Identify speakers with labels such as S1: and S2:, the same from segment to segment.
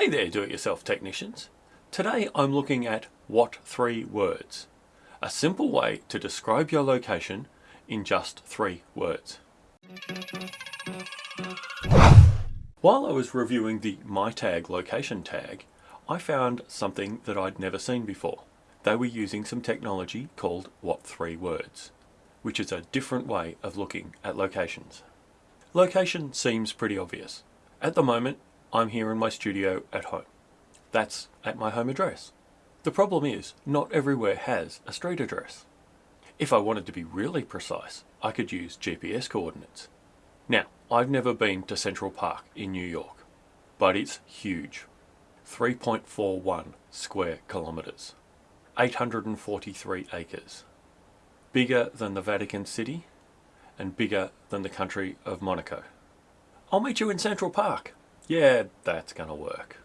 S1: Hey there do-it-yourself technicians. Today I'm looking at what three words. A simple way to describe your location in just three words. While I was reviewing the MyTag location tag, I found something that I'd never seen before. They were using some technology called what three words, which is a different way of looking at locations. Location seems pretty obvious. At the moment, I'm here in my studio at home. That's at my home address. The problem is, not everywhere has a street address. If I wanted to be really precise, I could use GPS coordinates. Now, I've never been to Central Park in New York, but it's huge. 3.41 square kilometres, 843 acres. Bigger than the Vatican City and bigger than the country of Monaco. I'll meet you in Central Park. Yeah, that's gonna work.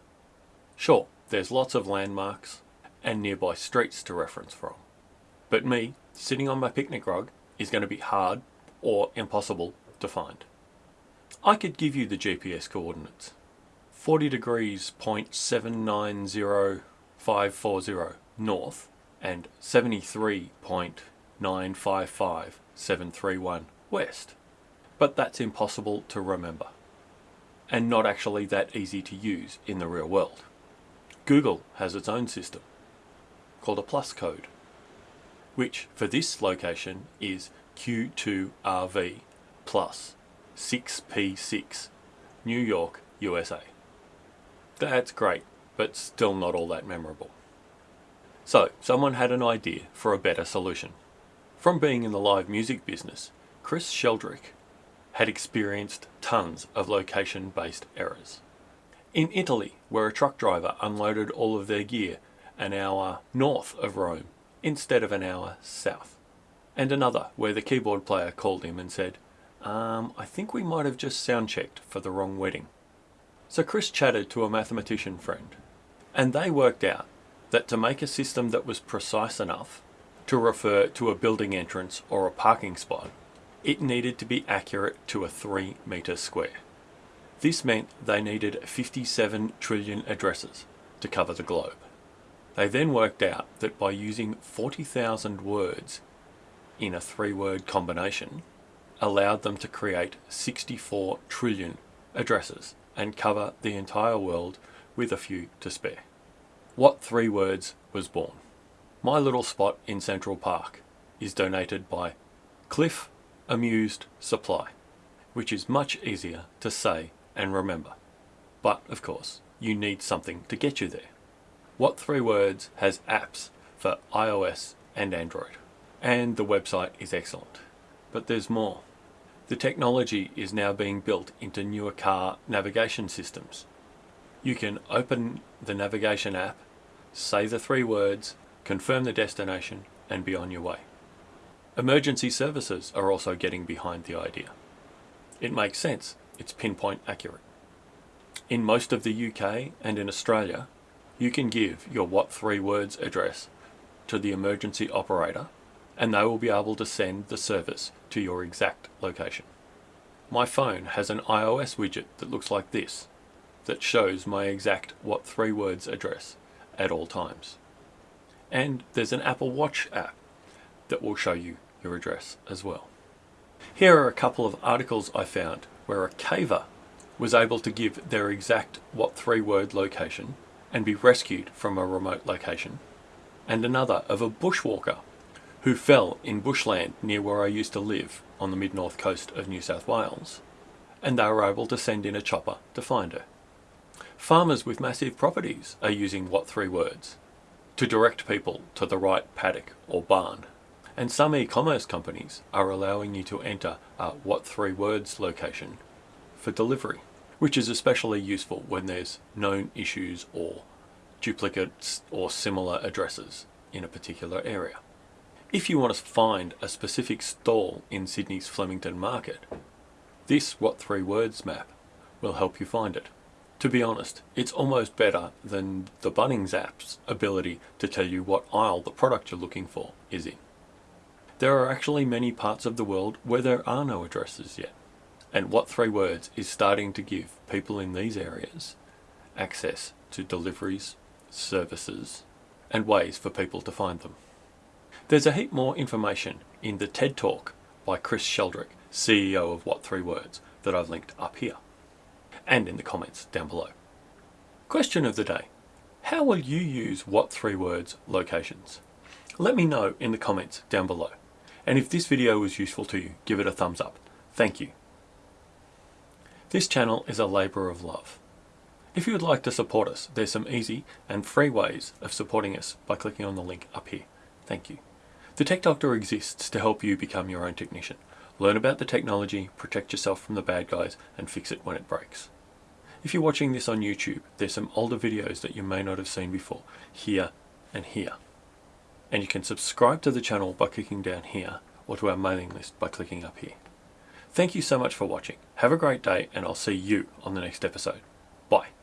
S1: Sure, there's lots of landmarks and nearby streets to reference from. But me, sitting on my picnic rug, is going to be hard or impossible to find. I could give you the GPS coordinates. 40 degrees 0.790540 north and 73.955731 west. But that's impossible to remember and not actually that easy to use in the real world. Google has its own system called a plus code, which for this location is Q2RV plus 6P6, New York, USA. That's great, but still not all that memorable. So, someone had an idea for a better solution. From being in the live music business, Chris Sheldrick had experienced tons of location-based errors. In Italy, where a truck driver unloaded all of their gear an hour north of Rome instead of an hour south. And another where the keyboard player called him and said, um, I think we might have just sound checked for the wrong wedding. So Chris chatted to a mathematician friend, and they worked out that to make a system that was precise enough to refer to a building entrance or a parking spot it needed to be accurate to a 3 metre square. This meant they needed 57 trillion addresses to cover the globe. They then worked out that by using 40,000 words in a three-word combination allowed them to create 64 trillion addresses and cover the entire world with a few to spare. What three words was born? My little spot in Central Park is donated by Cliff amused supply, which is much easier to say and remember. But, of course, you need something to get you there. What Three Words has apps for iOS and Android, and the website is excellent. But there's more. The technology is now being built into newer car navigation systems. You can open the navigation app, say the three words, confirm the destination, and be on your way. Emergency services are also getting behind the idea. It makes sense, it's pinpoint accurate. In most of the UK and in Australia, you can give your what three words address to the emergency operator and they will be able to send the service to your exact location. My phone has an iOS widget that looks like this, that shows my exact what three words address at all times. And there's an Apple Watch app that will show you your address as well. Here are a couple of articles I found where a caver was able to give their exact what three word location and be rescued from a remote location, and another of a bushwalker who fell in bushland near where I used to live on the mid-north coast of New South Wales, and they were able to send in a chopper to find her. Farmers with massive properties are using what three words to direct people to the right paddock or barn and some e-commerce companies are allowing you to enter a what three words location for delivery, which is especially useful when there's known issues or duplicates or similar addresses in a particular area. If you want to find a specific stall in Sydney's Flemington Market, this What Three Words map will help you find it. To be honest, it's almost better than the Bunnings app's ability to tell you what aisle the product you're looking for is in. There are actually many parts of the world where there are no addresses yet. And What Three Words is starting to give people in these areas access to deliveries, services, and ways for people to find them. There's a heap more information in the TED Talk by Chris Sheldrick, CEO of What Three Words, that I've linked up here, and in the comments down below. Question of the day. How will you use What Three Words locations? Let me know in the comments down below. And if this video was useful to you, give it a thumbs up. Thank you. This channel is a labour of love. If you would like to support us, there's some easy and free ways of supporting us by clicking on the link up here. Thank you. The Tech Doctor exists to help you become your own technician. Learn about the technology, protect yourself from the bad guys, and fix it when it breaks. If you're watching this on YouTube, there's some older videos that you may not have seen before, here and here. And you can subscribe to the channel by clicking down here, or to our mailing list by clicking up here. Thank you so much for watching. Have a great day, and I'll see you on the next episode. Bye.